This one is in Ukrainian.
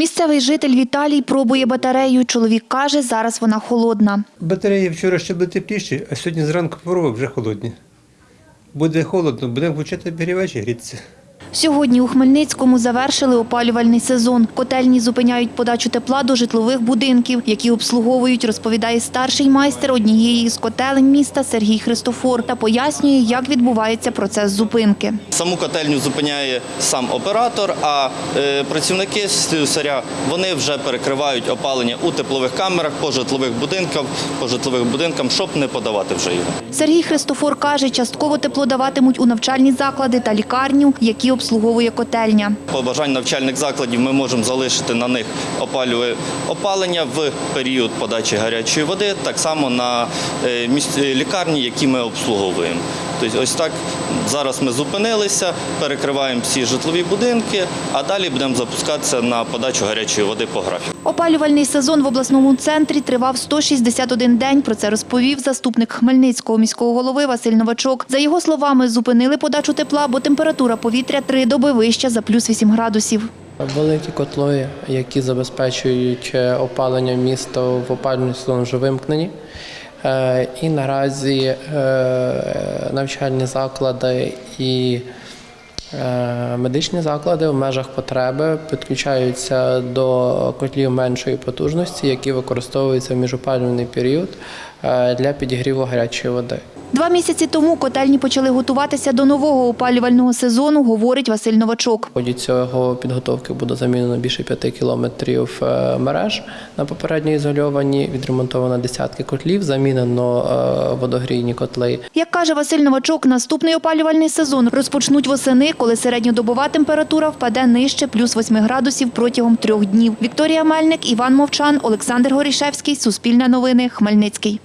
Місцевий житель Віталій пробує батарею. Чоловік каже, зараз вона холодна. Батареї вчора ще були тепліші, а сьогодні зранку пробував вже холодні. Буде холодно, будемо включати обігрівач і грітися. Сьогодні у Хмельницькому завершили опалювальний сезон. Котельні зупиняють подачу тепла до житлових будинків, які обслуговують, розповідає старший майстер однієї з котелень міста Сергій Христофор та пояснює, як відбувається процес зупинки. Саму котельню зупиняє сам оператор, а е, працівники слюсаря вони вже перекривають опалення у теплових камерах по житлових будинках, по житлових будинкам, щоб не подавати вже його. Сергій Христофор каже, частково тепло даватимуть у навчальні заклади та лікарню, які обслуговує котельня. По бажанню навчальних закладів ми можемо залишити на них опалення в період подачі гарячої води, так само на е, лікарні, які ми обслуговуємо. Тобто ось так зараз ми зупинилися, перекриваємо всі житлові будинки, а далі будемо запускатися на подачу гарячої води по графіку. Опалювальний сезон в обласному центрі тривав 161 день. Про це розповів заступник Хмельницького міського голови Василь Новачок. За його словами, зупинили подачу тепла, бо температура повітря три доби вища за плюс 8 градусів. Великі котли, які забезпечують е, опалення міста в опалювальний сезон, вже вимкнені. Е, І наразі е, навчальні заклади і е, медичні заклади в межах потреби підключаються до котлів меншої потужності, які використовуються в міжопалювальний період для підігріву гарячої води. Два місяці тому котельні почали готуватися до нового опалювального сезону, говорить Василь Новачок. В ході цього підготовки буде замінено більше 5 кілометрів е, мереж на попередньо ізольовані, відремонтовано десятки котлів, замінено е, водогрійні котли. Як каже Василь Новачок, наступний опалювальний сезон розпочнуть восени, коли середньодобова температура впаде нижче плюс 8 градусів протягом трьох днів. Вікторія Мельник, Іван Мовчан, Олександр Горішевський, Суспільне новини, Хмельницький.